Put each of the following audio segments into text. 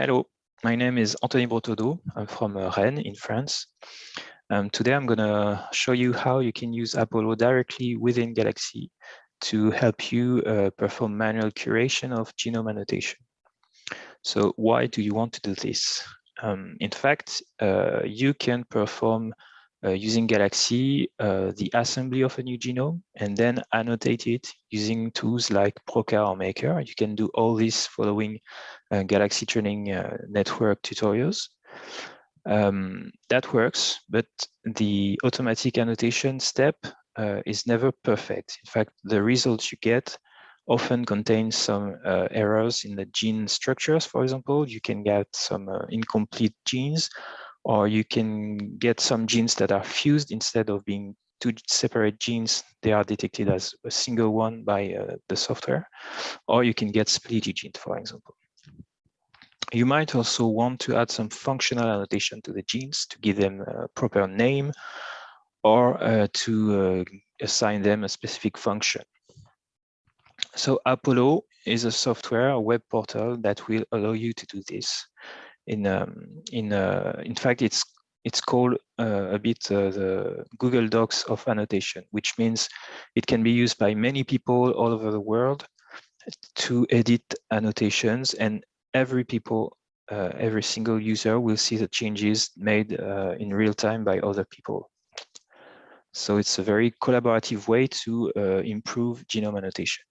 Hello, my name is Anthony Bretaudeau. I'm from uh, Rennes in France. Um, today I'm going to show you how you can use Apollo directly within Galaxy to help you uh, perform manual curation of genome annotation. So why do you want to do this? Um, in fact, uh, you can perform uh, using Galaxy uh, the assembly of a new genome and then annotate it using tools like Prokka or Maker. You can do all this following uh, Galaxy Training uh, Network tutorials. Um, that works, but the automatic annotation step uh, is never perfect. In fact, the results you get often contain some uh, errors in the gene structures, for example. You can get some uh, incomplete genes, or you can get some genes that are fused instead of being two separate genes, they are detected as a single one by uh, the software, or you can get splitty genes, for example. You might also want to add some functional annotation to the genes to give them a proper name or uh, to uh, assign them a specific function. So Apollo is a software, a web portal that will allow you to do this. In um, in uh, in fact, it's it's called uh, a bit uh, the Google Docs of annotation, which means it can be used by many people all over the world to edit annotations and every people, uh, every single user will see the changes made uh, in real time by other people. So it's a very collaborative way to uh, improve genome annotation.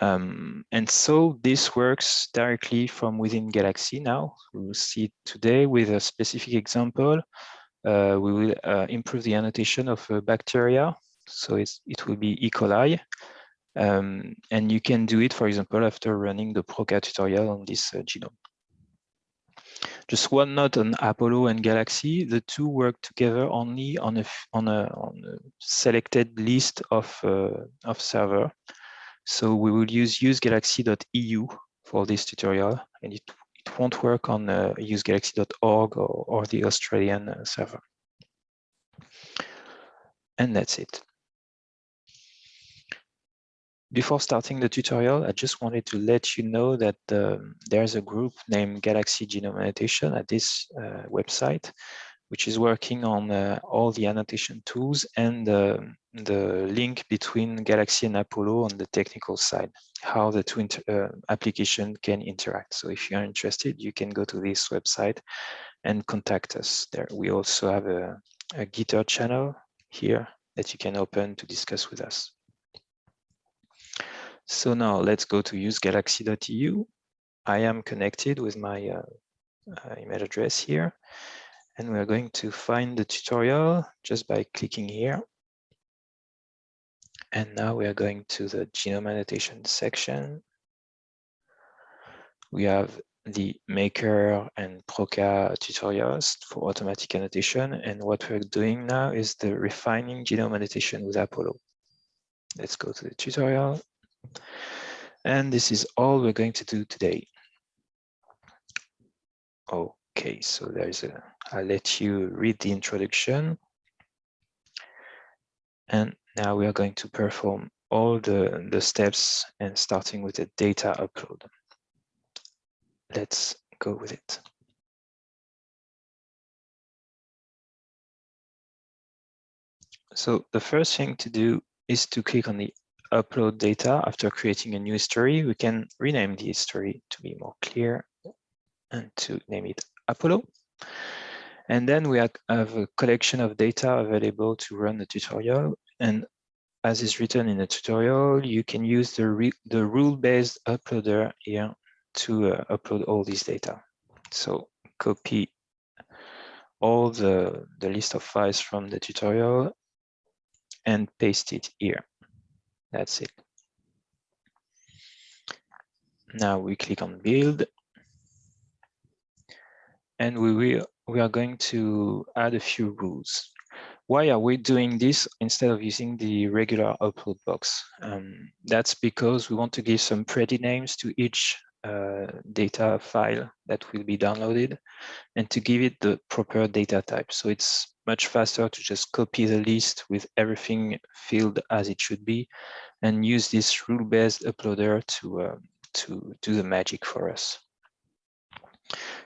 Um, and so this works directly from within Galaxy now. We will see today with a specific example. Uh, we will uh, improve the annotation of bacteria. So it will be E. coli. Um, and you can do it, for example, after running the Prokka tutorial on this uh, genome. Just one note on Apollo and Galaxy, the two work together only on a, on a, on a selected list of, uh, of server. So we will use usegalaxy.eu for this tutorial, and it, it won't work on uh, usegalaxy.org or, or the Australian uh, server. And that's it. Before starting the tutorial, I just wanted to let you know that um, there's a group named Galaxy Genome Annotation at this uh, website, which is working on uh, all the annotation tools and uh, the link between Galaxy and Apollo on the technical side, how the two uh, application can interact. So if you're interested, you can go to this website and contact us there. We also have a, a GitHub channel here that you can open to discuss with us. So now let's go to usegalaxy.eu. I am connected with my uh, uh, email address here, and we're going to find the tutorial just by clicking here. And now we are going to the genome annotation section. We have the Maker and Prokka tutorials for automatic annotation. And what we're doing now is the refining genome annotation with Apollo. Let's go to the tutorial. And this is all we're going to do today. Oh, Okay, so there's a, I'll let you read the introduction. And now we are going to perform all the, the steps and starting with the data upload. Let's go with it. So the first thing to do is to click on the upload data after creating a new history. We can rename the history to be more clear and to name it Apollo. And then we have a collection of data available to run the tutorial. And as is written in the tutorial, you can use the, the rule-based uploader here to uh, upload all these data. So copy all the, the list of files from the tutorial and paste it here. That's it. Now we click on build and we will we are going to add a few rules. Why are we doing this instead of using the regular upload box? Um, that's because we want to give some pretty names to each uh, data file that will be downloaded and to give it the proper data type. So it's much faster to just copy the list with everything filled as it should be and use this rule-based uploader to, uh, to do the magic for us.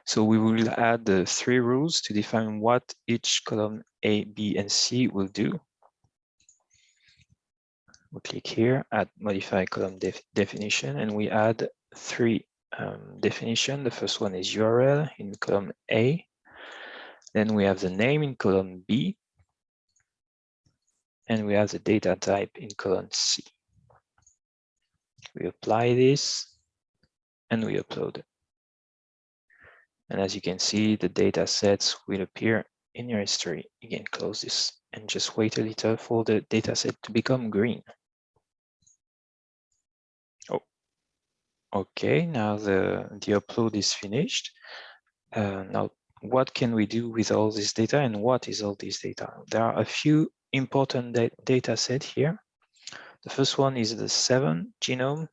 So we will add the three rules to define what each column A, B, and C will do. We click here, add modify column def definition, and we add three um, definition. The first one is URL in column A. Then we have the name in column B. And we have the data type in column C. We apply this and we upload it. And as you can see, the data sets will appear in your history. Can close this and just wait a little for the data set to become green. Oh, okay, now the, the upload is finished. Uh, now, what can we do with all this data and what is all this data? There are a few important da data set here. The first one is the seven genome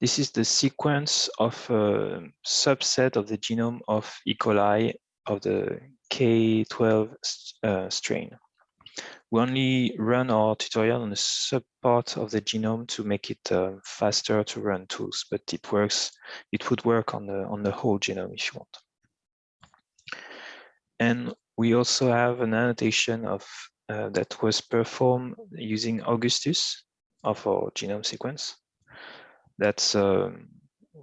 this is the sequence of a subset of the genome of E. coli of the K12 uh, strain. We only run our tutorial on a subpart of the genome to make it uh, faster to run tools, but it works. It would work on the on the whole genome if you want. And we also have an annotation of uh, that was performed using Augustus of our genome sequence that's um,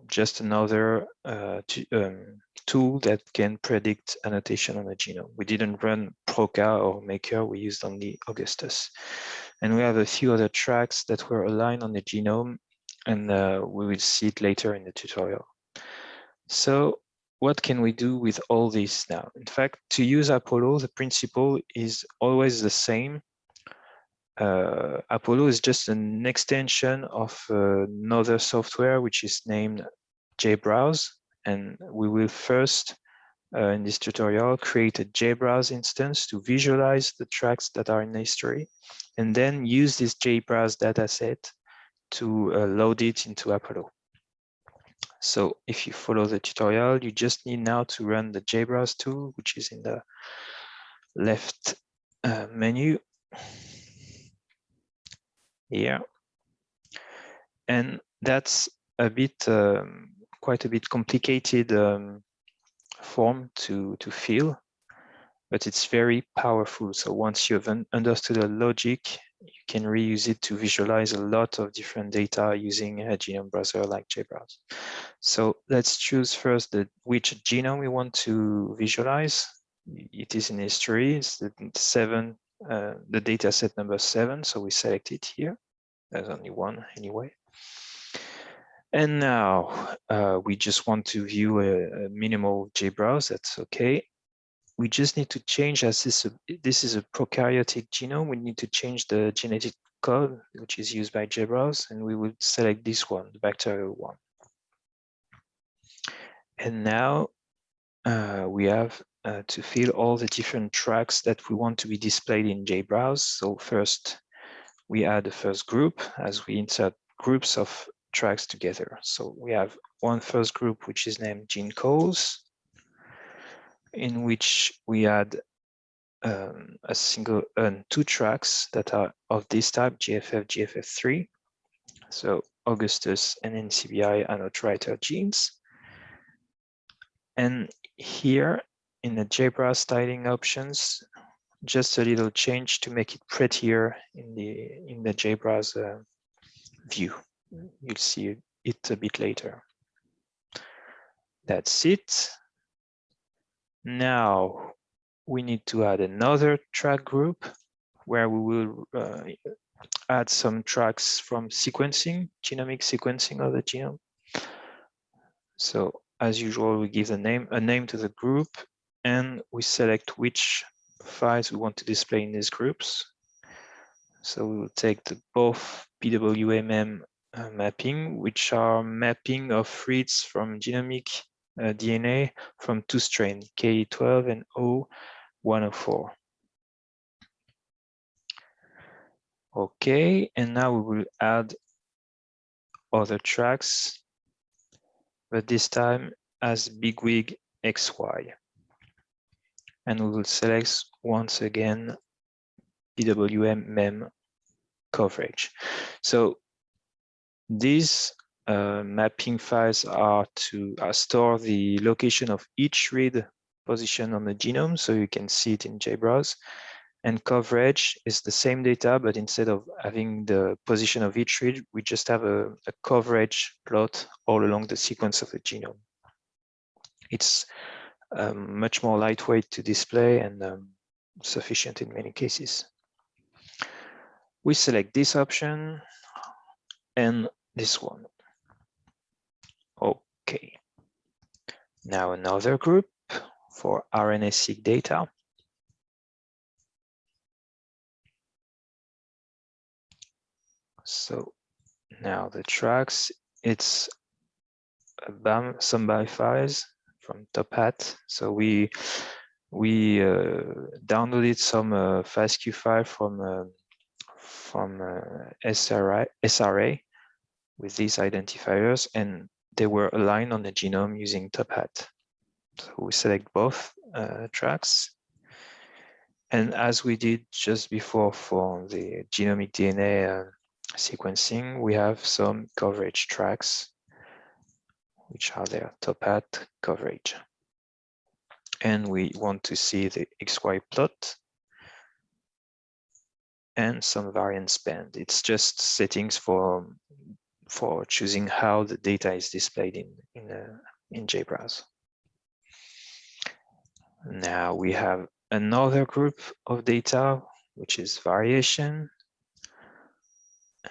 just another uh, um, tool that can predict annotation on the genome. We didn't run Prokka or Maker, we used only Augustus. And we have a few other tracks that were aligned on the genome, and uh, we will see it later in the tutorial. So what can we do with all this now? In fact, to use Apollo, the principle is always the same uh, Apollo is just an extension of another software which is named JBrowse. And we will first, uh, in this tutorial, create a JBrowse instance to visualize the tracks that are in history, and then use this JBrowse dataset to uh, load it into Apollo. So if you follow the tutorial, you just need now to run the JBrowse tool, which is in the left uh, menu here. And that's a bit, um, quite a bit complicated um, form to, to fill, but it's very powerful. So once you've un understood the logic, you can reuse it to visualize a lot of different data using a genome browser like JBrowse. So let's choose first the which genome we want to visualize. It is in history, it's the seven uh, the data set number seven, so we select it here. There's only one anyway. And now uh, we just want to view a, a minimal JBrowse, that's okay. We just need to change as this, this is a prokaryotic genome, we need to change the genetic code, which is used by JBrowse, and we will select this one, the bacterial one. And now uh, we have uh, to fill all the different tracks that we want to be displayed in JBrowse. So first, we add the first group as we insert groups of tracks together. So we have one first group, which is named gene codes, in which we add um, a single and two tracks that are of this type, GFF, GFF3. So Augustus and NCBI anode writer genes. And here in the JBrowse styling options, just a little change to make it prettier in the in the JBrowse uh, view. You'll see it a bit later. That's it. Now we need to add another track group where we will uh, add some tracks from sequencing, genomic sequencing of the genome. So as usual, we give a name, a name to the group and we select which files we want to display in these groups. So we will take the both BWA-MEM uh, mapping, which are mapping of reads from genomic uh, DNA from two strains, K12 and O104. Okay, and now we will add other tracks, but this time as bigwig XY and we will select once again BWA-MEM coverage. So these uh, mapping files are to uh, store the location of each read position on the genome, so you can see it in JBrowse. And coverage is the same data, but instead of having the position of each read, we just have a, a coverage plot all along the sequence of the genome. It's um, much more lightweight to display and um, sufficient in many cases. We select this option and this one. Okay. Now another group for RNA-seq data. So now the tracks, it's BAM, some BAM files from TopHat. So we we uh, downloaded some uh, FASTQ file from uh, from uh, SRA, SRA with these identifiers, and they were aligned on the genome using TopHat. So we select both uh, tracks. And as we did just before for the genomic DNA uh, sequencing, we have some coverage tracks, which are their TopHat coverage. And we want to see the XY plot and some variance band. It's just settings for for choosing how the data is displayed in in, uh, in JBrowse. Now we have another group of data, which is variation.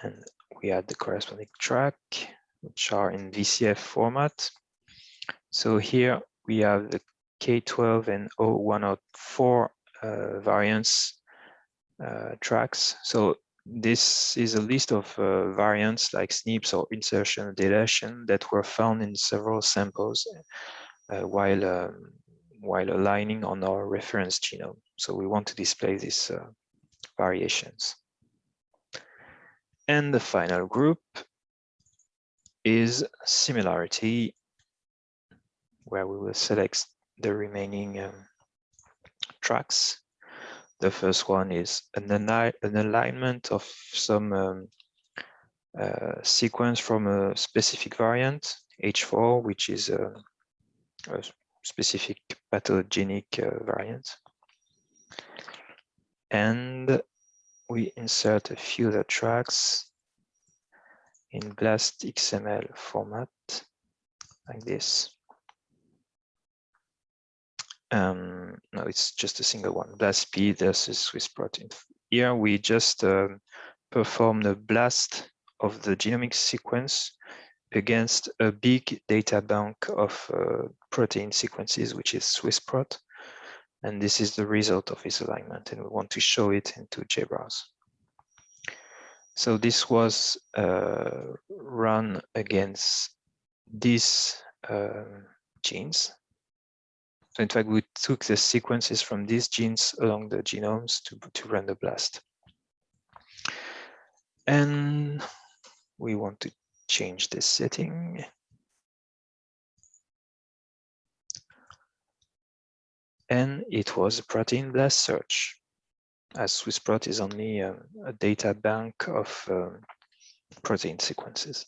And we add the corresponding track, which are in VCF format. So here we have the K12 and O104 uh, variants uh, tracks. So this is a list of uh, variants like SNPs or insertion or deletion that were found in several samples uh, while um, while aligning on our reference genome. So we want to display these uh, variations. And the final group is similarity, where we will select the remaining um, tracks. The first one is an, an alignment of some um, uh, sequence from a specific variant, H4, which is a, a specific pathogenic uh, variant. And we insert a few other tracks in BLAST XML format like this. Um, no, it's just a single one, BLAST-P versus SwissProt. Here we just um, perform the blast of the genomic sequence against a big data bank of uh, protein sequences, which is SwissProt. And this is the result of this alignment, and we want to show it into JBrowse. So this was uh, run against these uh, genes. So in fact, we took the sequences from these genes along the genomes to, to run the blast. And we want to change this setting. And it was a protein blast search, as SwissProt is only a, a data bank of um, protein sequences.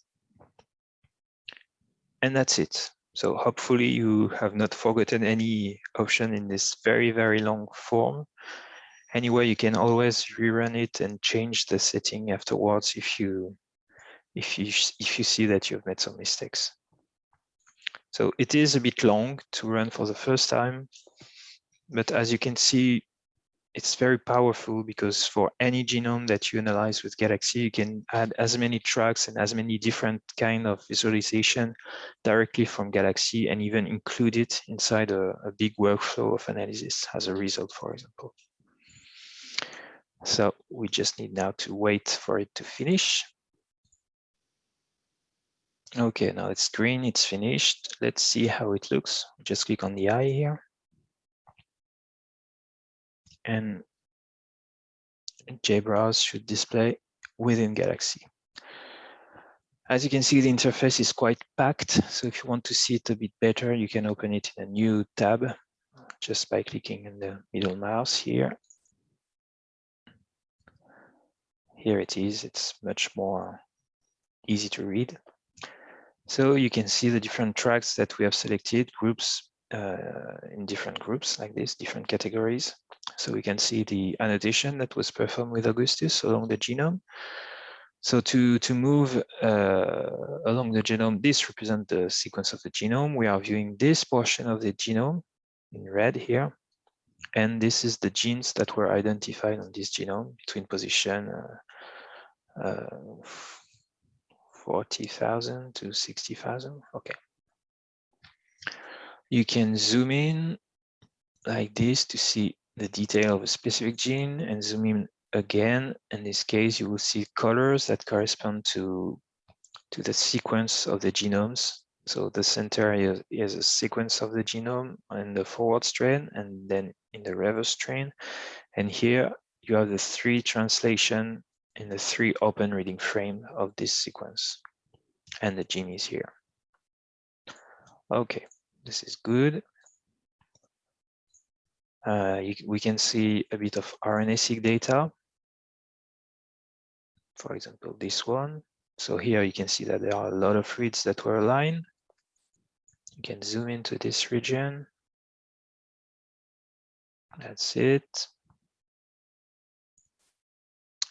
And that's it. So hopefully you have not forgotten any option in this very, very long form. Anyway, you can always rerun it and change the setting afterwards if you if you if you see that you've made some mistakes. So it is a bit long to run for the first time, but as you can see, it's very powerful because for any genome that you analyze with Galaxy, you can add as many tracks and as many different kind of visualization directly from Galaxy and even include it inside a, a big workflow of analysis as a result, for example. So we just need now to wait for it to finish. Okay, now it's green, it's finished. Let's see how it looks. Just click on the eye here. And JBrowse should display within Galaxy. As you can see, the interface is quite packed. So if you want to see it a bit better, you can open it in a new tab just by clicking in the middle mouse here. Here it is. It's much more easy to read. So you can see the different tracks that we have selected, groups in different groups like this, different categories. So we can see the annotation that was performed with Augustus along the genome. So to, to move uh, along the genome, this represents the sequence of the genome. We are viewing this portion of the genome in red here. And this is the genes that were identified on this genome between position uh, uh, 40,000 to 60,000. Okay. You can zoom in like this to see the detail of a specific gene and zoom in again. In this case, you will see colors that correspond to, to the sequence of the genomes. So the center is, is a sequence of the genome in the forward strand and then in the reverse strand. And here you have the three translation in the three open reading frame of this sequence. And the gene is here. Okay, this is good. Uh, you, we can see a bit of RNA-seq data. For example, this one. So here you can see that there are a lot of reads that were aligned. You can zoom into this region. That's it.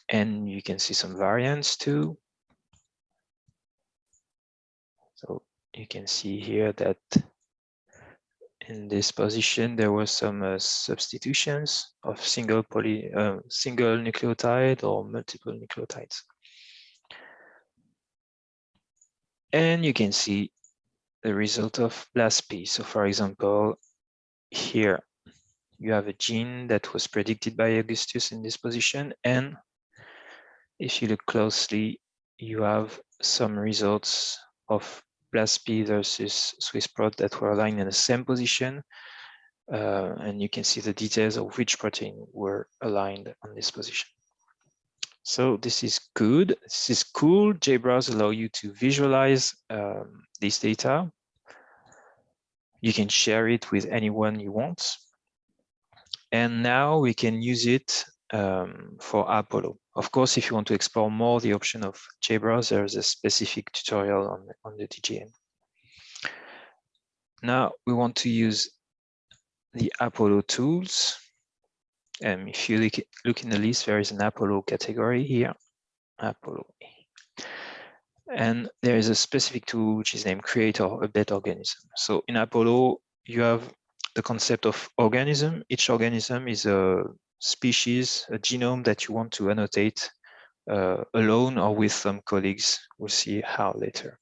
And you can see some variants too. So you can see here that in this position, there were some uh, substitutions of single poly, uh, single nucleotide or multiple nucleotides. And you can see the result of BLAST-P. So for example, here you have a gene that was predicted by Augustus in this position. And if you look closely, you have some results of BLAST-P versus SwissProt that were aligned in the same position. Uh, and you can see the details of which protein were aligned on this position. So this is good. This is cool. JBrowse allow you to visualize um, this data. You can share it with anyone you want. And now we can use it um, for Apollo. Of course, if you want to explore more the option of JBrowse, there's a specific tutorial on, on the GTN. Now we want to use the Apollo tools. Um, if you look, look in the list, there is an Apollo category here, Apollo. And there is a specific tool which is named create or update organism. So in Apollo, you have the concept of organism. Each organism is a species, a genome that you want to annotate uh, alone or with some colleagues. We'll see how later.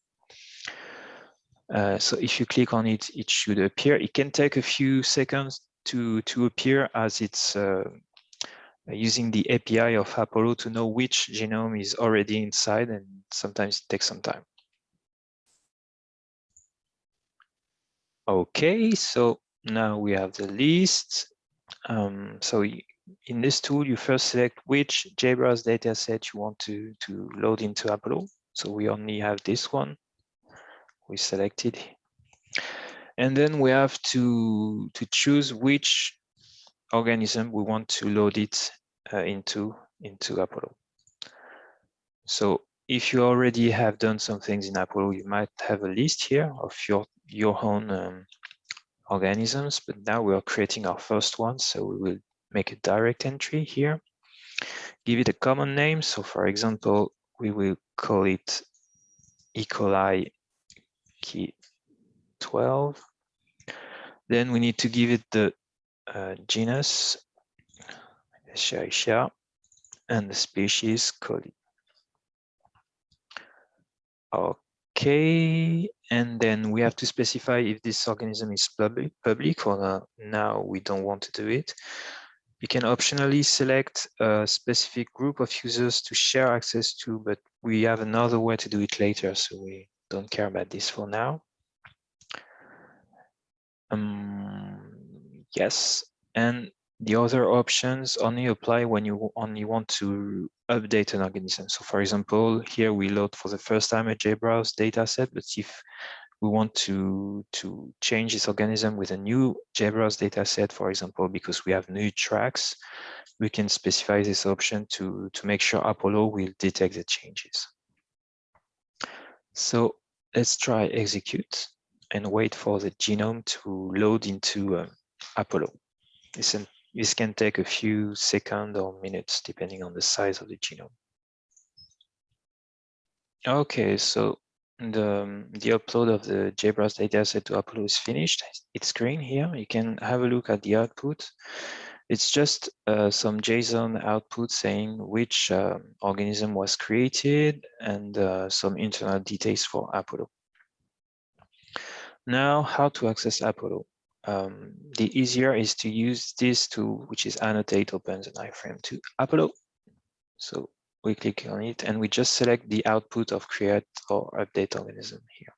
Uh, so if you click on it, it should appear. It can take a few seconds to, to appear as it's uh, using the API of Apollo to know which genome is already inside and sometimes it takes some time. Okay, so now we have the list. Um, so in this tool, you first select which JBrowse dataset you want to, to load into Apollo. So we only have this one. We selected. And then we have to, to choose which organism we want to load it uh, into, into Apollo. So if you already have done some things in Apollo, you might have a list here of your, your own um, organisms, but now we are creating our first one. So we will make a direct entry here, give it a common name. So for example, we will call it E. coli key 12. Then we need to give it the uh, genus Escherichia and the species coli. Okay, and then we have to specify if this organism is public, public or not. Now we don't want to do it. You can optionally select a specific group of users to share access to, but we have another way to do it later, so we don't care about this for now. Um, yes, and the other options only apply when you only want to update an organism. So for example, here we load for the first time a JBrowse dataset, but if we want to, to change this organism with a new JBrowse dataset, for example, because we have new tracks, we can specify this option to, to make sure Apollo will detect the changes. So let's try execute and wait for the genome to load into uh, Apollo. This, this can take a few seconds or minutes depending on the size of the genome. Okay, so the, um, the upload of the JBrowse dataset to Apollo is finished. It's green here. You can have a look at the output. It's just uh, some JSON output saying which uh, organism was created and uh, some internal details for Apollo. Now, how to access Apollo? Um, the easier is to use this tool, which is annotate opens an iframe to Apollo. So we click on it and we just select the output of create or update organism here.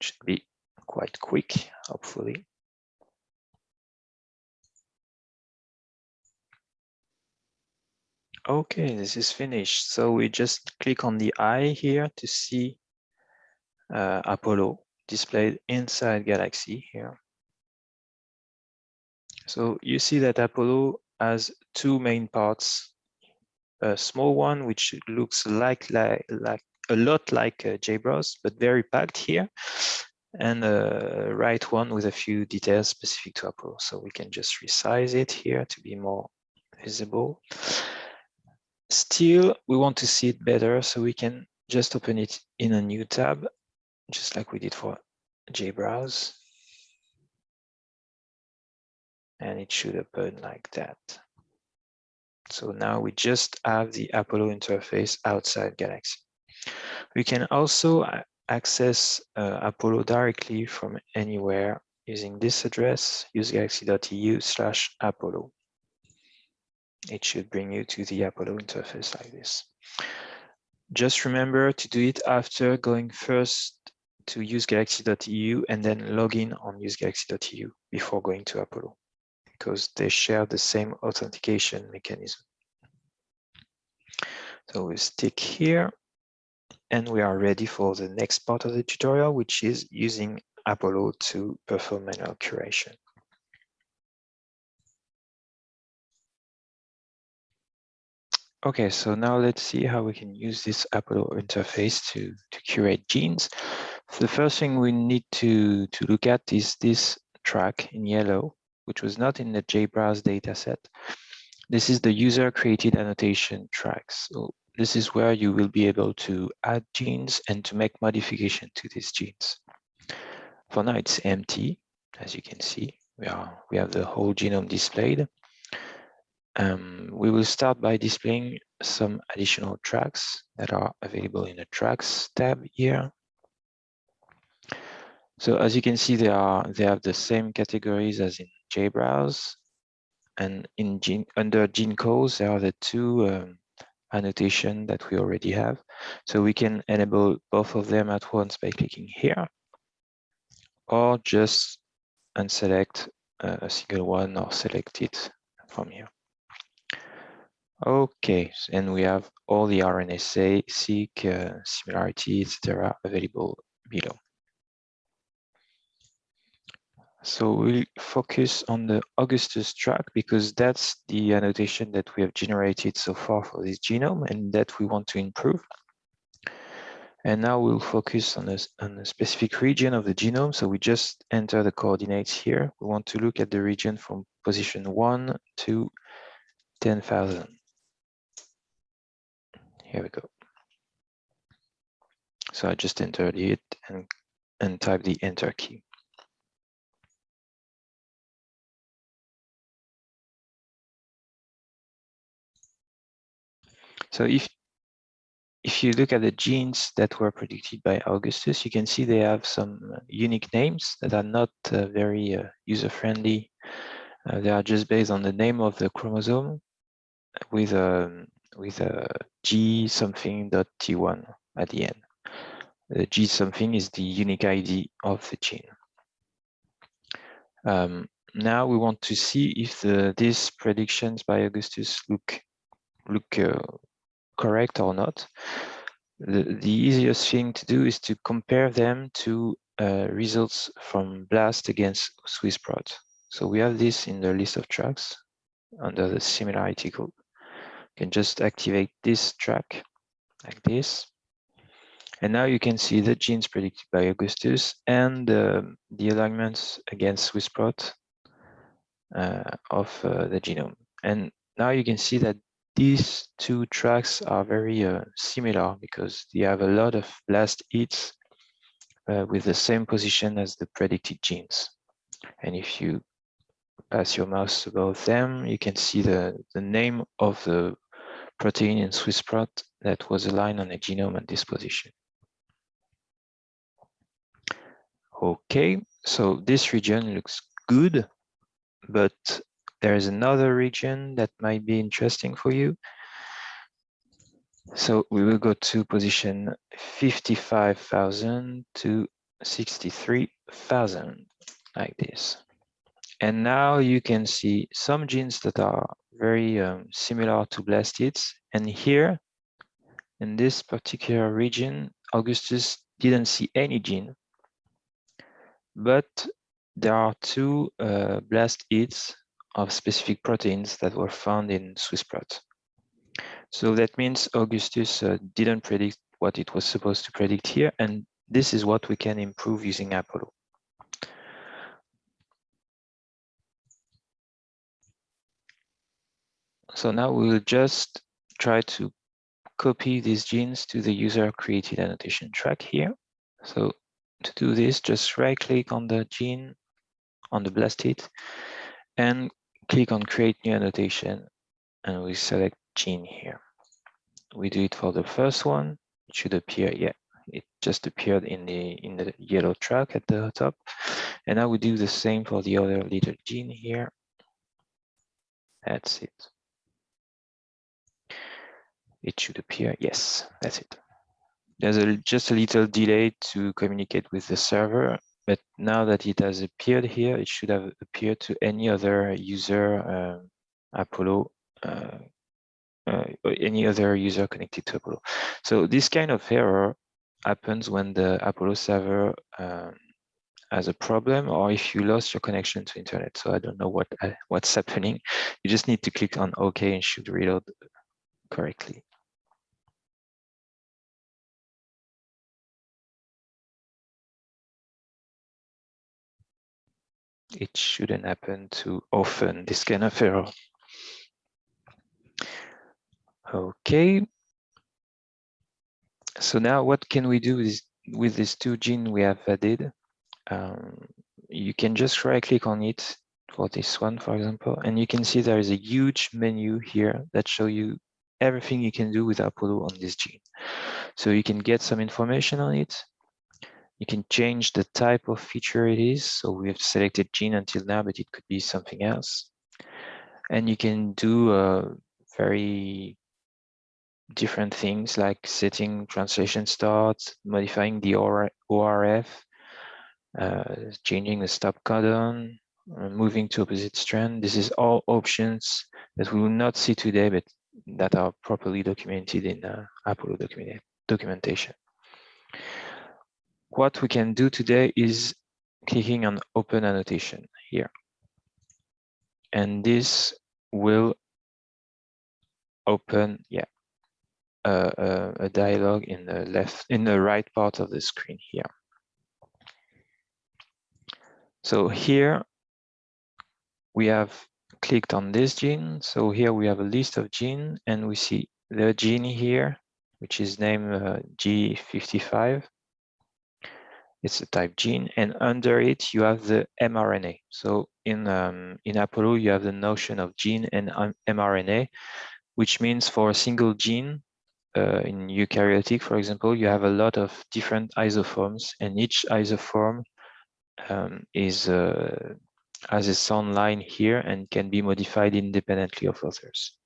Should be quite quick, hopefully. Okay, this is finished. So we just click on the eye here to see uh, Apollo displayed inside Galaxy here. So you see that Apollo has two main parts, a small one which looks like like, like a lot like uh, JBrowse, but very packed here, and a right one with a few details specific to Apollo. So we can just resize it here to be more visible. Still, we want to see it better, so we can just open it in a new tab just like we did for JBrowse. And it should open like that. So now we just have the Apollo interface outside Galaxy. We can also access uh, Apollo directly from anywhere using this address, usegalaxy.eu slash Apollo. It should bring you to the Apollo interface like this. Just remember to do it after going first to usegalaxy.eu and then log in on usegalaxy.eu before going to Apollo because they share the same authentication mechanism. So we stick here and we are ready for the next part of the tutorial, which is using Apollo to perform manual curation. Okay, so now let's see how we can use this Apollo interface to, to curate genes. The first thing we need to, to look at is this track in yellow, which was not in the JBrowse dataset. This is the user created annotation tracks. So this is where you will be able to add genes and to make modification to these genes. For now, it's empty, as you can see. We, are, we have the whole genome displayed. Um, we will start by displaying some additional tracks that are available in the tracks tab here. So as you can see, they are they have the same categories as in JBrowse, and in gene, under gene codes there are the two um, annotation that we already have. So we can enable both of them at once by clicking here, or just unselect a single one or select it from here. Okay, and we have all the RNA seq, uh, similarity, etc. available below. So we'll focus on the Augustus track because that's the annotation that we have generated so far for this genome and that we want to improve. And now we'll focus on a, on a specific region of the genome. So we just enter the coordinates here. We want to look at the region from position 1 to 10,000. Here we go. So I just entered it and, and type the enter key. So if if you look at the genes that were predicted by Augustus, you can see they have some uh, unique names that are not uh, very uh, user-friendly. Uh, they are just based on the name of the chromosome with a um, with a G something dot T1 at the end. The G something is the unique ID of the gene. Um, now we want to see if the, these predictions by Augustus look look uh, correct or not. The, the easiest thing to do is to compare them to uh, results from BLAST against SwissProt. So we have this in the list of tracks under the similarity group. You can just activate this track like this. And now you can see the genes predicted by Augustus and uh, the alignments against SwissProt uh, of uh, the genome. And now you can see that these two tracks are very uh, similar because they have a lot of blast hits uh, with the same position as the predicted genes. And if you pass your mouse above them, you can see the, the name of the protein in SwissProt that was aligned on the genome at this position. Okay, so this region looks good, but there is another region that might be interesting for you. So we will go to position 55,000 to 63,000 like this. And now you can see some genes that are very um, similar to blast hits. And here in this particular region, Augustus didn't see any gene, but there are two uh, blast hits of specific proteins that were found in SwissProt. So that means Augustus uh, didn't predict what it was supposed to predict here, and this is what we can improve using Apollo. So now we will just try to copy these genes to the user created annotation track here. So to do this, just right click on the gene on the blast hit and click on create new annotation and we select gene here. We do it for the first one. It should appear, yeah, it just appeared in the in the yellow track at the top. And now we do the same for the other little gene here. That's it. It should appear, yes, that's it. There's a, just a little delay to communicate with the server, but now that it has appeared here, it should have appeared to any other user uh, Apollo uh, uh, any other user connected to Apollo. So this kind of error happens when the Apollo server um, has a problem or if you lost your connection to internet. So I don't know what uh, what's happening. You just need to click on OK and should reload correctly. It shouldn't happen too often, this kind of error. Okay. So now what can we do with, with this two gene we have added? Um, you can just right click on it for this one, for example, and you can see there is a huge menu here that show you everything you can do with Apollo on this gene. So you can get some information on it. You can change the type of feature it is. So we have selected gene until now, but it could be something else. And you can do a very different things like setting translation starts, modifying the ORF, uh, changing the stop codon, uh, moving to opposite strand. This is all options that we will not see today, but that are properly documented in uh, Apollo document documentation. What we can do today is clicking on open annotation here. And this will open, yeah, a, a, dialog in the left, in the right part of the screen here. So here we have clicked on this gene. So here we have a list of gene and we see the gene here, which is named uh, G55. It's a type gene and under it you have the mRNA. So in, um, in Apollo, you have the notion of gene and mRNA, which means for a single gene, uh, in eukaryotic, for example, you have a lot of different isoforms, and each isoform um, is uh, has a sound line here and can be modified independently of others.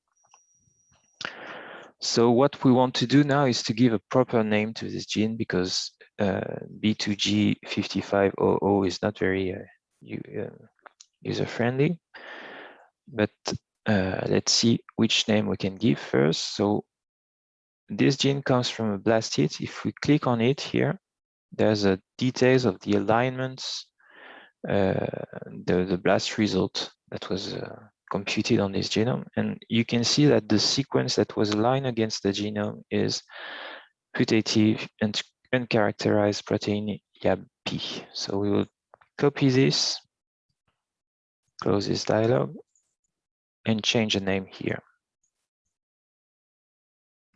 So what we want to do now is to give a proper name to this gene because uh, B2G5500 is not very uh, uh user-friendly. But uh, let's see which name we can give first. So this gene comes from a blast hit. If we click on it here, there's a details of the alignments, uh, the, the blast result that was uh, computed on this genome. And you can see that the sequence that was aligned against the genome is putative and uncharacterized protein YABP. So we will copy this, close this dialog, and change the name here.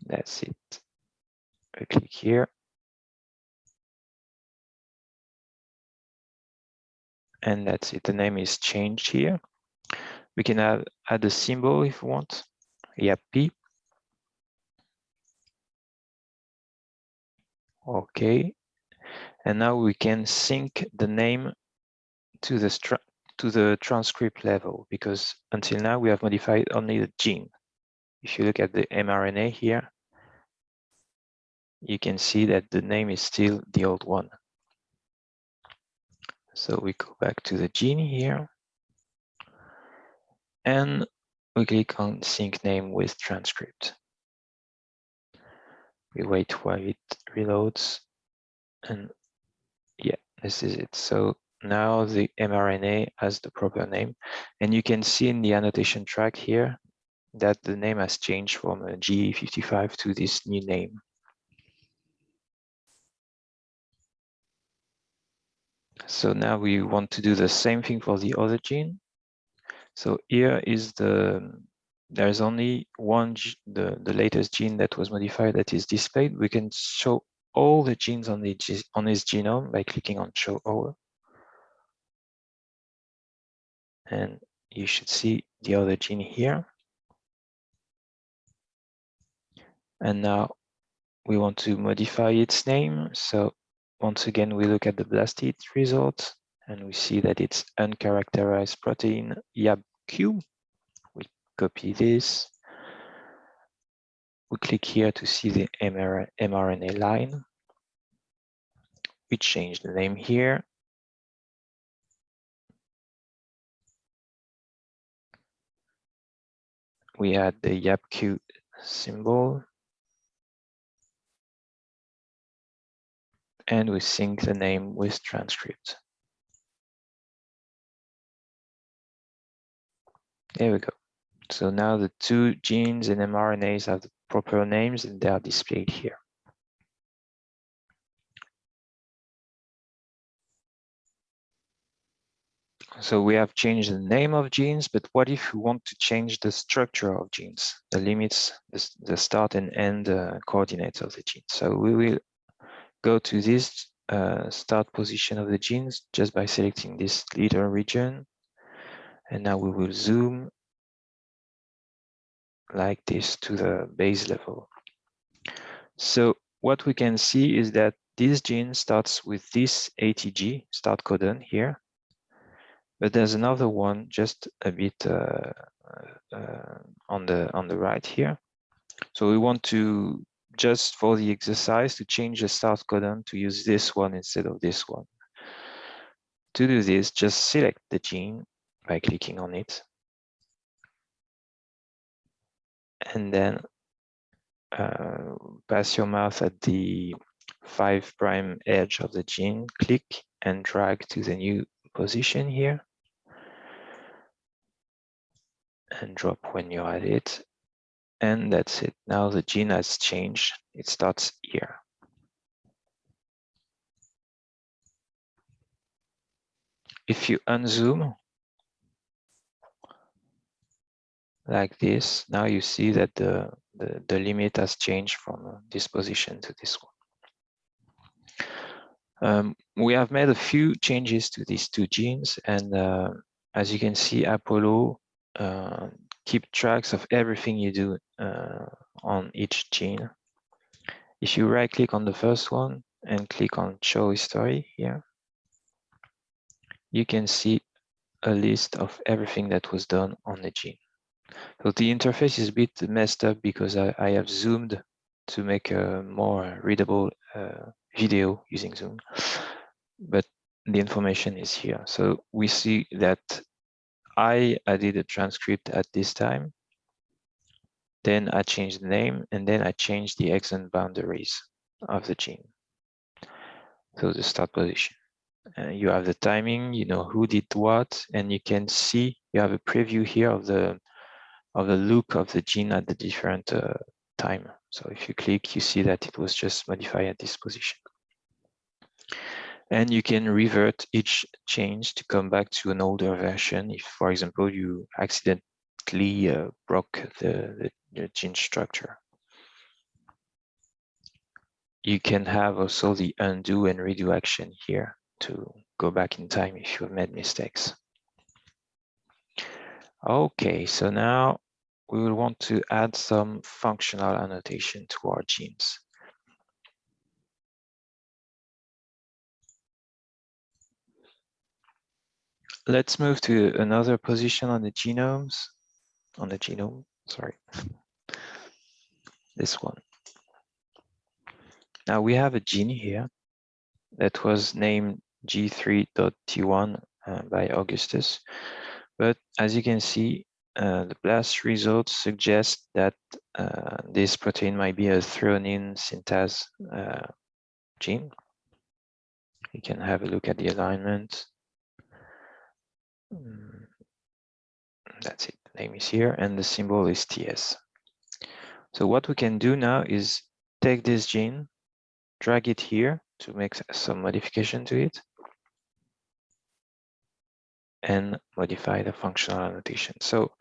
That's it. I click here. And that's it. The name is changed here. We can add, add a symbol if we want. YAP. Okay. And now we can sync the name to the to the transcript level because until now we have modified only the gene. If you look at the mRNA here, you can see that the name is still the old one. So we go back to the gene here and we click on sync name with transcript. We wait while it reloads and yeah, this is it. So now the mRNA has the proper name and you can see in the annotation track here that the name has changed from G55 to this new name. So now we want to do the same thing for the other gene. So here is the, there's only one, the, the latest gene that was modified that is displayed. We can show all the genes on, the, on his genome by clicking on show all. And you should see the other gene here. And now we want to modify its name. So once again, we look at the BLASTID result and we see that it's uncharacterized protein YABQ. Copy this. We click here to see the mRNA line. We change the name here. We add the YAPQ symbol and we sync the name with transcript. There we go. So now the two genes and mRNAs have the proper names and they are displayed here. So we have changed the name of genes, but what if we want to change the structure of genes, the limits, the, start and end uh, coordinates of the gene? So we will go to this uh, start position of the genes just by selecting this little region. And now we will zoom like this to the base level. So what we can see is that this gene starts with this ATG start codon here, but there's another one just a bit uh, uh, on the on the right here. So we want to just for the exercise to change the start codon to use this one instead of this one. To do this, just select the gene by clicking on it. And then uh, pass your mouse at the 5 prime edge of the gene, click and drag to the new position here. And drop when you're at it. And that's it. Now the gene has changed. It starts here. If you unzoom like this, now you see that the, the, the limit has changed from this position to this one. Um, we have made a few changes to these two genes and uh, as you can see Apollo uh, keep tracks of everything you do uh, on each gene. If you right click on the first one and click on show history here, you can see a list of everything that was done on the gene. So the interface is a bit messed up because I, I have zoomed to make a more readable uh, video using Zoom, but the information is here. So we see that I added a transcript at this time. Then I changed the name and then I changed the exon boundaries of the gene. So the start position. Uh, you have the timing, you know who did what, and you can see you have a preview here of the of the look of the gene at the different uh, time. So if you click, you see that it was just modified at this position. And you can revert each change to come back to an older version if, for example, you accidentally uh, broke the, the, the gene structure. You can have also the undo and redo action here to go back in time if you've made mistakes. Okay, so now we will want to add some functional annotation to our genes. Let's move to another position on the genomes, on the genome, sorry, this one. Now we have a gene here that was named G3.T1 uh, by Augustus. But as you can see, uh, the BLAST results suggest that uh, this protein might be a threonine synthase uh, gene. You can have a look at the alignment. Mm, that's it, the name is here, and the symbol is TS. So what we can do now is take this gene, drag it here to make some modification to it, and modify the functional annotation. So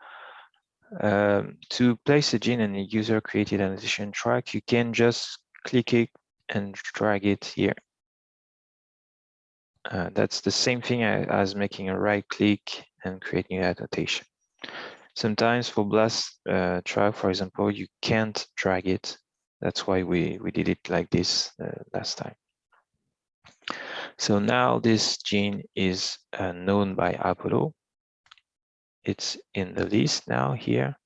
um, to place a gene in a user created annotation track, you can just click it and drag it here. Uh, that's the same thing as making a right click and creating an annotation. Sometimes for BLAST uh, track, for example, you can't drag it. That's why we, we did it like this uh, last time. So now this gene is uh, known by Apollo. It's in the list now here.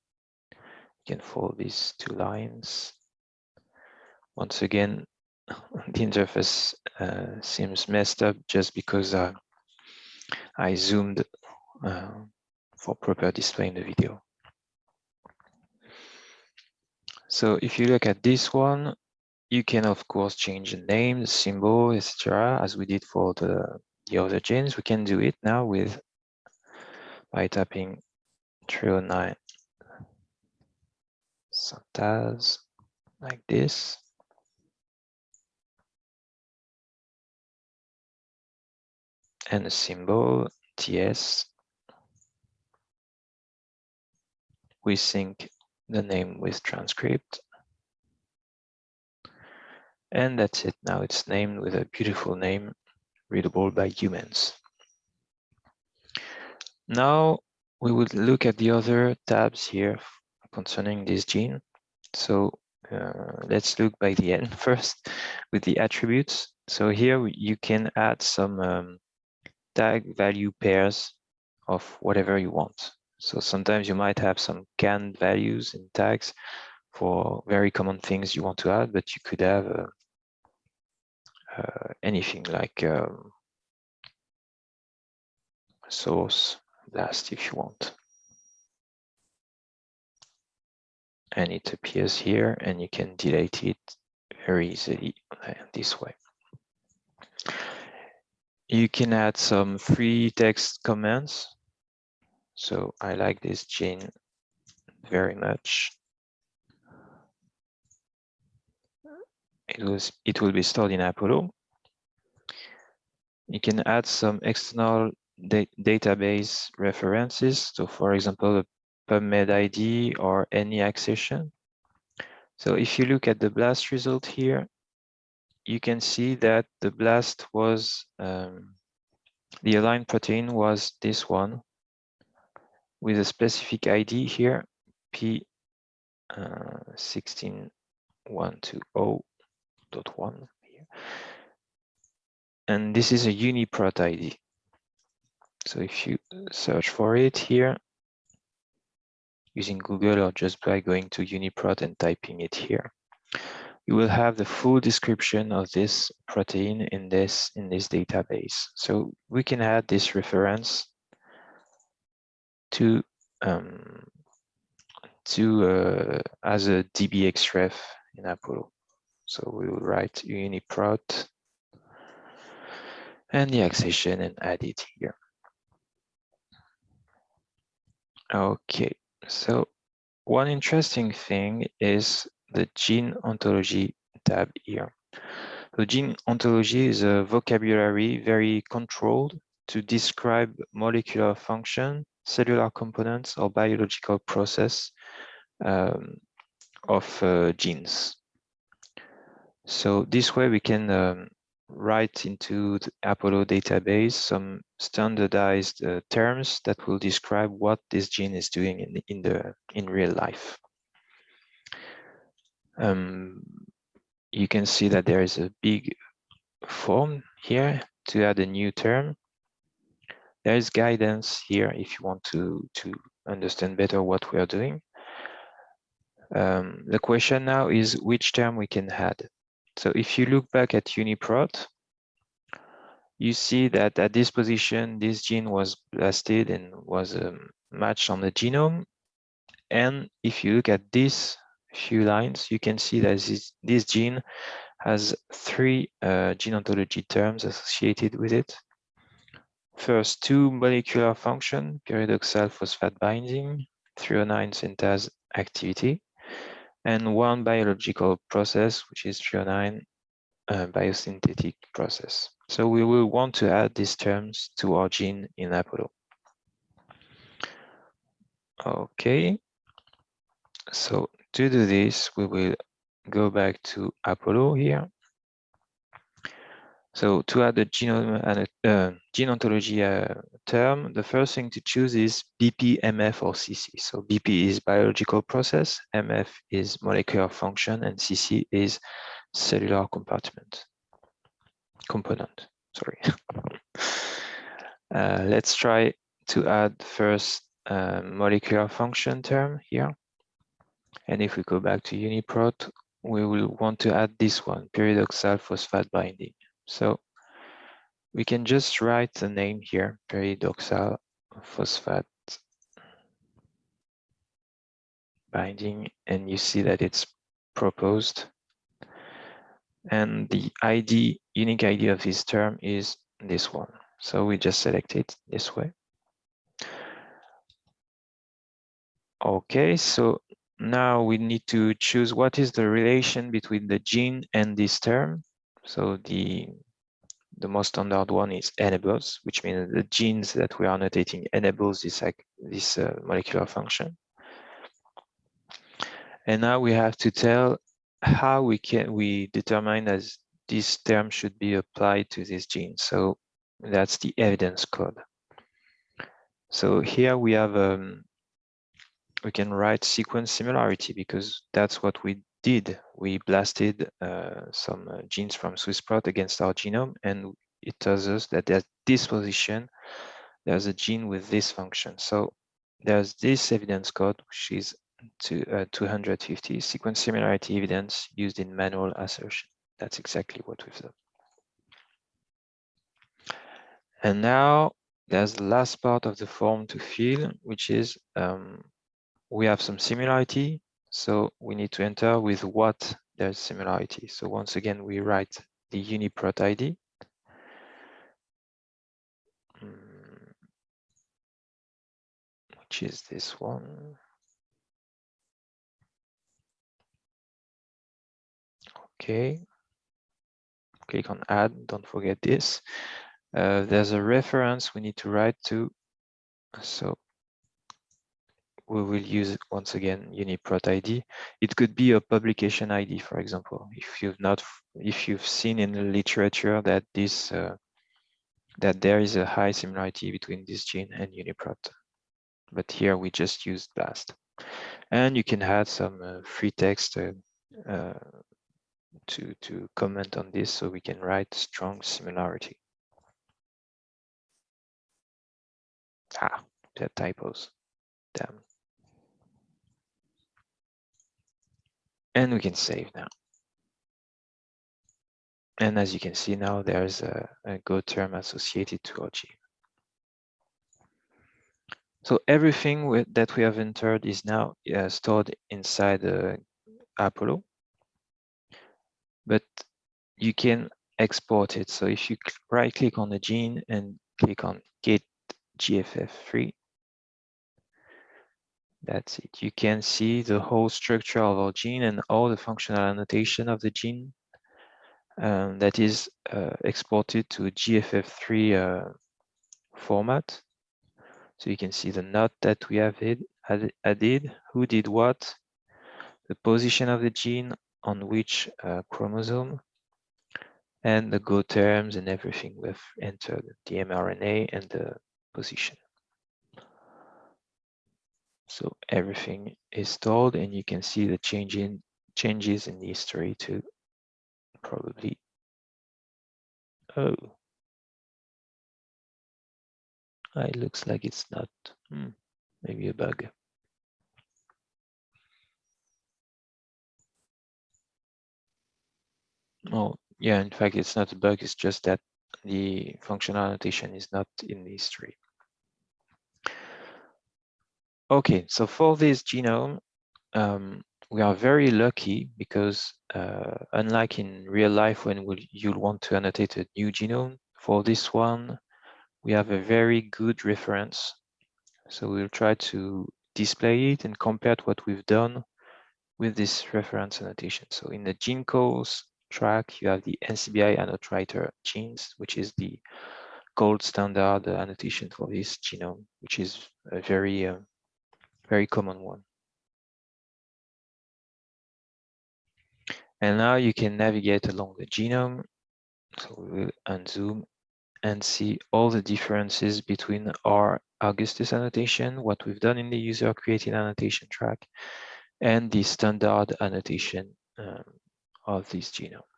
You can follow these two lines. Once again, the interface uh, seems messed up just because uh, I zoomed uh, for proper display in the video. So if you look at this one, you can, of course, change the name, the symbol, etc., as we did for the, the other genes. We can do it now with by tapping threonine synthase like this. And a symbol TS. We sync the name with transcript. And that's it. Now it's named with a beautiful name, readable by humans. Now we would look at the other tabs here concerning this gene. So uh, let's look by the end first with the attributes. So here you can add some um, tag value pairs of whatever you want. So sometimes you might have some canned values in tags for very common things you want to add, but you could have uh, uh, anything like um, source blast if you want. And it appears here and you can delete it very easily uh, this way. You can add some free text comments. So I like this gene very much. it was it will be stored in Apollo. You can add some external da database references. So for example, PubMed ID or any accession. So if you look at the BLAST result here, you can see that the BLAST was, um, the aligned protein was this one with a specific ID here, P16120 uh, here. And this is a UniProt ID. So if you search for it here, using Google or just by going to UniProt and typing it here, you will have the full description of this protein in this in this database. So we can add this reference to um, to uh, as a DBXref in Apollo. So we will write uniprot and the accession and add it here. Okay, so one interesting thing is the gene ontology tab here. The gene ontology is a vocabulary very controlled to describe molecular function, cellular components, or biological process um, of uh, genes. So this way we can um, write into the Apollo database some standardized uh, terms that will describe what this gene is doing in in the in real life. Um, you can see that there is a big form here to add a new term. There is guidance here if you want to to understand better what we are doing. Um, the question now is which term we can add. So if you look back at UniProt, you see that at this position, this gene was blasted and was um, matched on the genome. And if you look at these few lines, you can see that this, this gene has three uh, gene ontology terms associated with it. First, two molecular function, pyridoxal phosphate binding, threonine synthase activity, and one biological process, which is threonine uh, biosynthetic process. So we will want to add these terms to our gene in Apollo. Okay, so to do this, we will go back to Apollo here. So to add the genome and uh, gene ontology uh, term, the first thing to choose is BP, MF, or CC. So BP is biological process, MF is molecular function, and CC is cellular compartment component. Sorry. uh, let's try to add first uh, molecular function term here. And if we go back to UniProt, we will want to add this one, pyridoxal phosphate binding. So we can just write the name here, pyridoxal phosphate binding, and you see that it's proposed. And the ID, unique ID of this term is this one. So we just select it this way. Okay, so now we need to choose what is the relation between the gene and this term. So the the most standard one is enables, which means the genes that we are annotating enables this like this uh, molecular function. And now we have to tell how we can we determine as this term should be applied to this gene. So that's the evidence code. So here we have um, we can write sequence similarity because that's what we did. We blasted uh, some uh, genes from SwissProt against our genome, and it tells us that at this position, there's a gene with this function. So there's this evidence code, which is to uh, 250 sequence similarity evidence used in manual assertion. That's exactly what we've done. And now there's the last part of the form to fill, which is um, we have some similarity. So we need to enter with what there's similarity. So once again, we write the UniProt ID. Hmm. Which is this one. Okay. Click on add, don't forget this. Uh, there's a reference we need to write to. So we will use once again UniProt ID. It could be a publication ID, for example, if you've not, if you've seen in the literature that this, uh, that there is a high similarity between this gene and UniProt. But here we just used BLAST. And you can add some uh, free text uh, uh, to, to comment on this so we can write strong similarity. Ah, there typos. Damn. And we can save now. And as you can see now, there's a, a Go term associated to gene. So everything with, that we have entered is now uh, stored inside the Apollo, but you can export it. So if you right click on the gene and click on Get GFF3, that's it. You can see the whole structure of our gene and all the functional annotation of the gene um, that is uh, exported to GFF3 uh, format. So you can see the note that we have added, who did what, the position of the gene on which uh, chromosome, and the go terms and everything we've entered, the mRNA and the position. So everything is stored and you can see the change in, changes in the history too, probably. Oh, ah, it looks like it's not, hmm, maybe a bug. Oh, yeah, in fact, it's not a bug, it's just that the functional annotation is not in the history. Okay, so for this genome, um, we are very lucky because uh, unlike in real life when we'll, you'll want to annotate a new genome, for this one, we have a very good reference. So we'll try to display it and compare what we've done with this reference annotation. So in the gene calls track, you have the NCBI annotator genes, which is the gold standard annotation for this genome, which is a very, uh, very common one. And now you can navigate along the genome. So we will unzoom and see all the differences between our Augustus annotation, what we've done in the user created annotation track, and the standard annotation um, of this genome.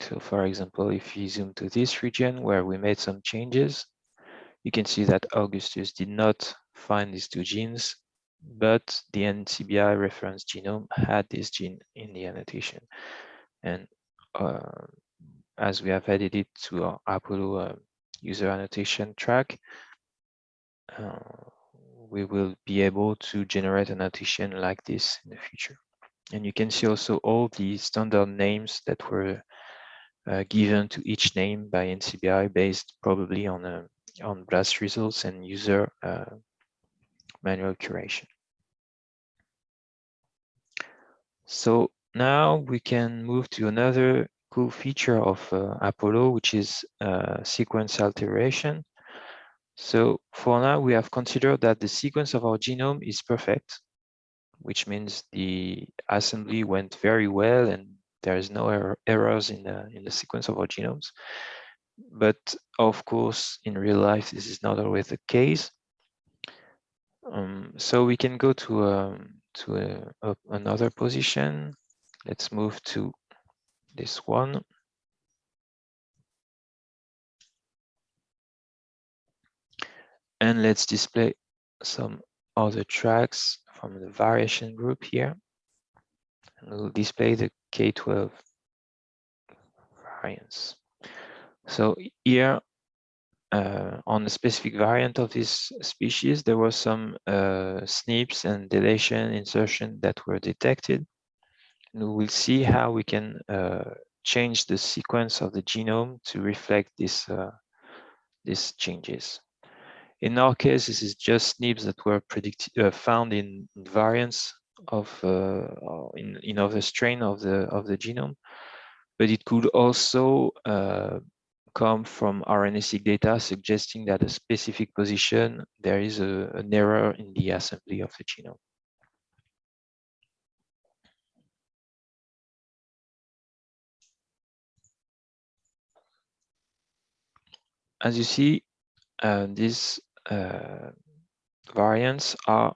So for example, if you zoom to this region where we made some changes, you can see that Augustus did not find these two genes, but the NCBI reference genome had this gene in the annotation. And uh, as we have added it to our Apollo uh, user annotation track, uh, we will be able to generate an annotation like this in the future. And you can see also all the standard names that were uh, given to each name by NCBI based probably on uh, on BLAST results and user uh, manual curation. So now we can move to another cool feature of uh, Apollo, which is uh, sequence alteration. So for now, we have considered that the sequence of our genome is perfect, which means the assembly went very well and there is no er errors in the, in the sequence of our genomes. But of course, in real life, this is not always the case. Um, so we can go to, um, to a, a, another position. Let's move to this one. And let's display some other tracks from the variation group here. And we'll display the K12 variants. So here, uh, on the specific variant of this species, there were some uh, SNPs and deletion insertion that were detected. And we will see how we can uh, change the sequence of the genome to reflect this, uh, these changes. In our case, this is just SNPs that were predicted, uh, found in variants of uh, in, in other strain of the of the genome, but it could also uh, come from RNA-seq data suggesting that a specific position there is a, an error in the assembly of the genome. As you see, uh, these uh, variants are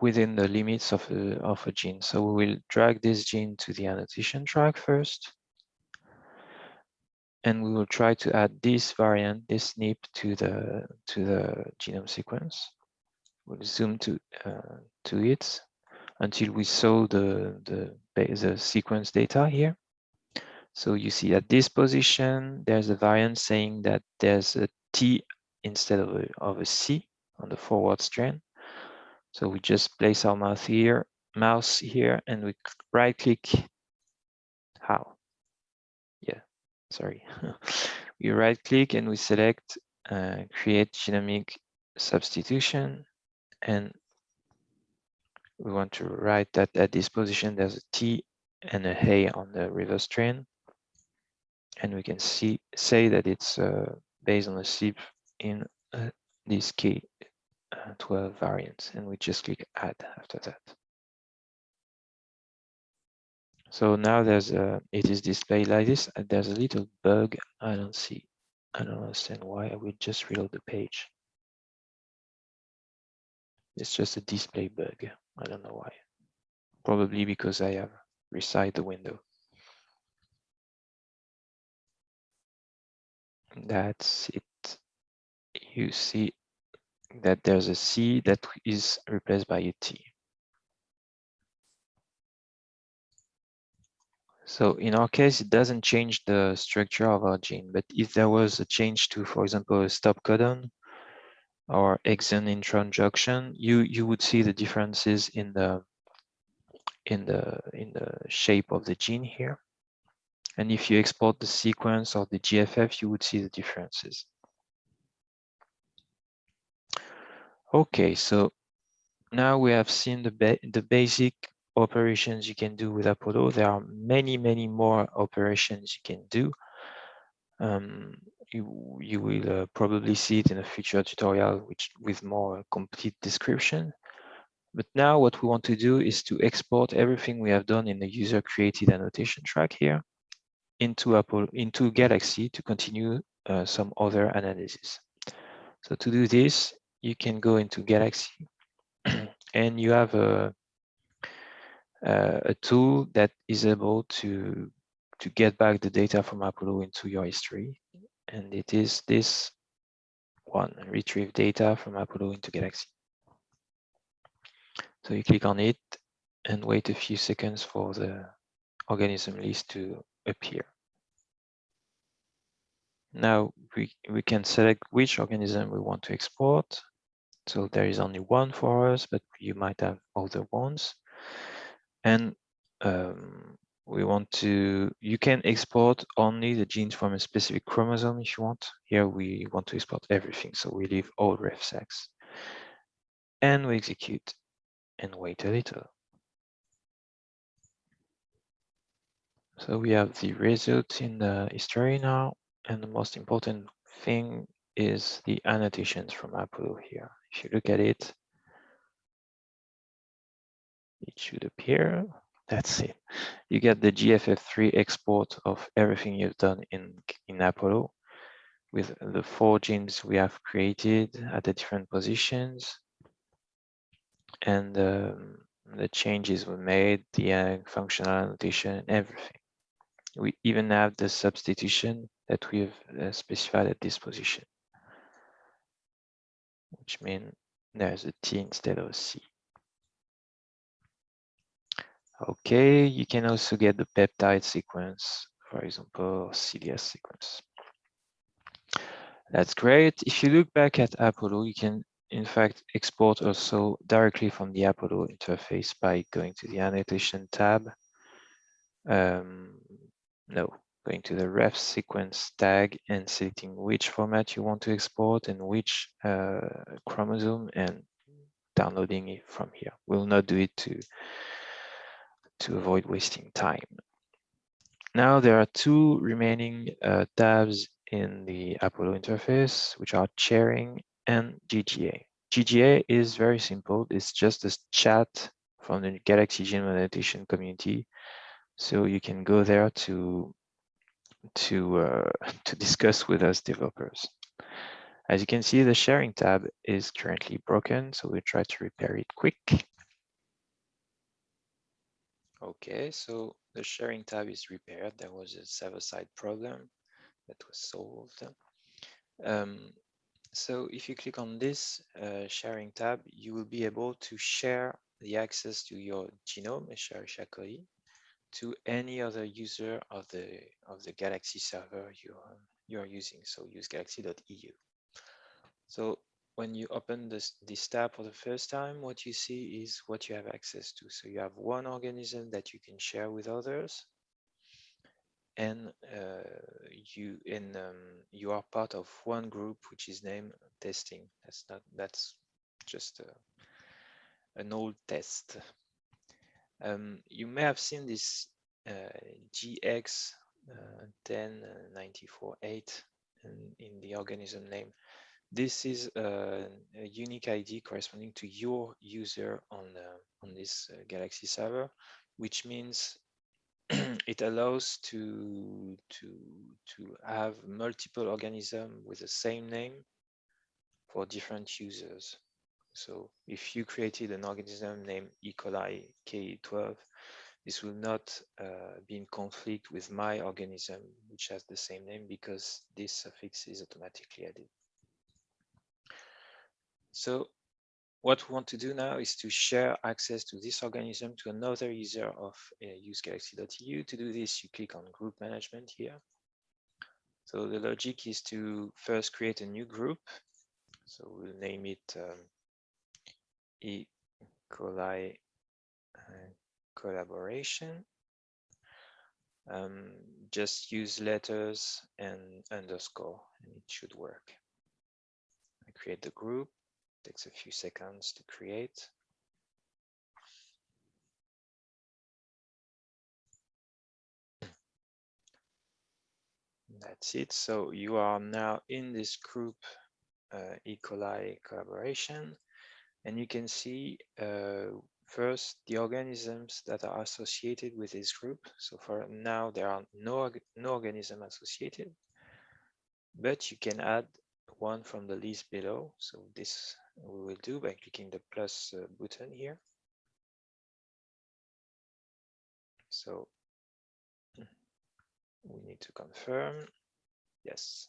within the limits of a, of a gene. So we will drag this gene to the annotation track first. And we will try to add this variant, this SNP to the to the genome sequence. We'll zoom to uh, to it until we saw the, the the sequence data here. So you see at this position, there's a variant saying that there's a T instead of a, of a C on the forward strand. So we just place our mouse here, mouse here, and we right click. How? Yeah, sorry. we right click and we select uh, create genomic substitution. And we want to write that at this position, there's a T and a on the reverse train. And we can see say that it's uh, based on a SNP in uh, this key uh, 12 variants and we just click add after that. So now there's a, it is displayed like this and there's a little bug I don't see. I don't understand why I will just reload the page. It's just a display bug. I don't know why. Probably because I have resized the window. That's it. You see that there's a C that is replaced by a T. So in our case, it doesn't change the structure of our gene, but if there was a change to, for example, a stop codon or exon intron junction, you you would see the differences in the in the in the shape of the gene here. And if you export the sequence or the GFF, you would see the differences. Okay, so now we have seen the ba the basic operations you can do with Apollo. There are many, many more operations you can do. Um, you, you will uh, probably see it in a future tutorial which with more complete description. But now what we want to do is to export everything we have done in the user created annotation track here into Apple into Galaxy to continue uh, some other analysis. So to do this, you can go into Galaxy and you have a uh, a tool that is able to to get back the data from Apollo into your history. And it is this one, retrieve data from Apollo into Galaxy. So you click on it and wait a few seconds for the organism list to appear. Now we, we can select which organism we want to export. So there is only one for us, but you might have other ones. And um, we want to, you can export only the genes from a specific chromosome if you want. Here we want to export everything. So we leave all ref refseqs and we execute and wait a little. So we have the result in the history now. And the most important thing is the annotations from Apollo here. If you look at it, it should appear. That's it. You get the GFF3 export of everything you've done in, in Apollo with the four genes we have created at the different positions and um, the changes we made, the uh, functional annotation, everything. We even have the substitution that we've uh, specified at this position, which means there's a T instead of a C. Okay, you can also get the peptide sequence, for example, CDS sequence. That's great. If you look back at Apollo, you can in fact export also directly from the Apollo interface by going to the annotation tab. Um, no, going to the ref sequence tag and selecting which format you want to export and which uh, chromosome and downloading it from here. We'll not do it to to avoid wasting time. Now there are two remaining uh, tabs in the Apollo interface, which are sharing and GGA. GGA is very simple. It's just a chat from the Galaxy Genome Annotation community. So you can go there to to uh, to discuss with us developers. As you can see, the sharing tab is currently broken, so we'll try to repair it quick. Okay, so the sharing tab is repaired. There was a server-side problem that was solved. Um, so if you click on this uh, sharing tab, you will be able to share the access to your genome, Escherichia coli, to any other user of the of the Galaxy server you are, you are using. So usegalaxy.eu. So when you open this, this tab for the first time, what you see is what you have access to. So you have one organism that you can share with others. And uh, you in um, you are part of one group which is named testing. That's not that's just a, an old test. Um, you may have seen this uh, GX uh, 10948 in, in the organism name. This is a, a, unique ID corresponding to your user on uh, on this uh, Galaxy server, which means it allows to to to have multiple organisms with the same name for different users. So if you created an organism named E. coli K12, this will not uh, be in conflict with my organism, which has the same name because this suffix is automatically added. So what we want to do now is to share access to this organism to another user of uh, usegalaxy.eu. To do this, you click on group management here. So the logic is to first create a new group. So we'll name it um, E. coli uh, collaboration. Um, just use letters and underscore and it should work. I create the group takes a few seconds to create. That's it. So you are now in this group uh, E. coli collaboration, and you can see uh, first the organisms that are associated with this group. So for now, there are no, no organism associated, but you can add one from the list below. So this we will do by clicking the plus uh, button here. So we need to confirm. Yes.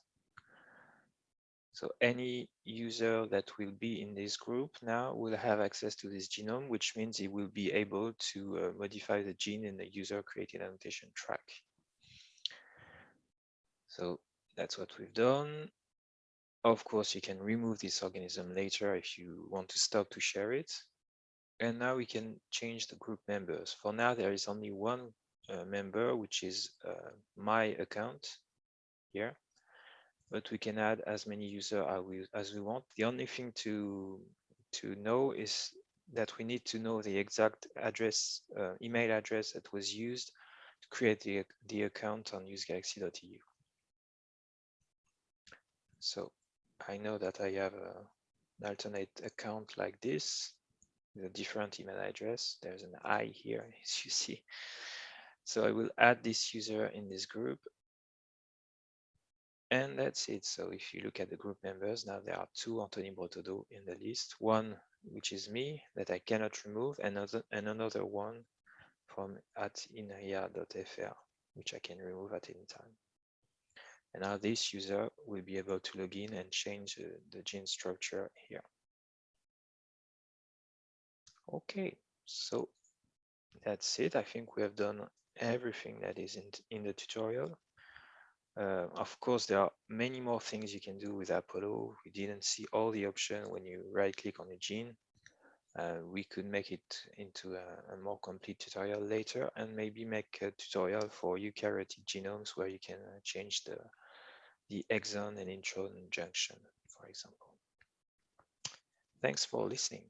So any user that will be in this group now will have access to this genome, which means he will be able to uh, modify the gene in the user created annotation track. So that's what we've done. Of course, you can remove this organism later if you want to stop to share it. And now we can change the group members. For now, there is only one uh, member, which is uh, my account here. But we can add as many users as we, want. The only thing to, to know is that we need to know the exact address, uh, email address that was used to create the, the account on usegalaxy.eu. So I know that I have a, an alternate account like this with a different email address. There's an I here, as you see. So I will add this user in this group. And that's it. So if you look at the group members, now there are two Anthony Bretaudeau in the list. One, which is me, that I cannot remove, and another, one from at inria.fr, which I can remove at any time. And now this user will be able to log in and change uh, the gene structure here. Okay, so that's it. I think we have done everything that is in, in the tutorial. Uh, of course, there are many more things you can do with Apollo. We didn't see all the options when you right click on a gene. Uh, we could make it into a, a, more complete tutorial later and maybe make a tutorial for eukaryotic genomes where you can uh, change the the exon and intron junction, for example. Thanks for listening.